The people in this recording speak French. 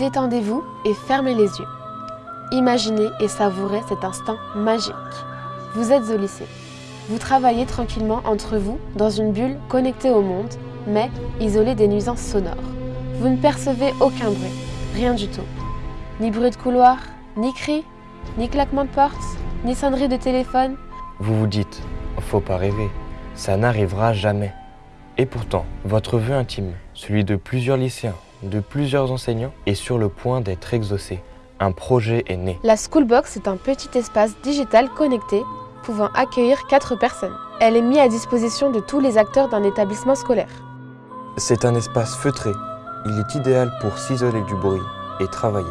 Détendez-vous et fermez les yeux. Imaginez et savourez cet instant magique. Vous êtes au lycée. Vous travaillez tranquillement entre vous dans une bulle connectée au monde, mais isolée des nuisances sonores. Vous ne percevez aucun bruit, rien du tout. Ni bruit de couloir, ni cris, ni claquement de porte, ni sonnerie de téléphone. Vous vous dites, faut pas rêver, ça n'arrivera jamais. Et pourtant, votre vœu intime, celui de plusieurs lycéens, de plusieurs enseignants, est sur le point d'être exaucé. Un projet est né. La Schoolbox est un petit espace digital connecté pouvant accueillir 4 personnes. Elle est mise à disposition de tous les acteurs d'un établissement scolaire. C'est un espace feutré. Il est idéal pour s'isoler du bruit et travailler.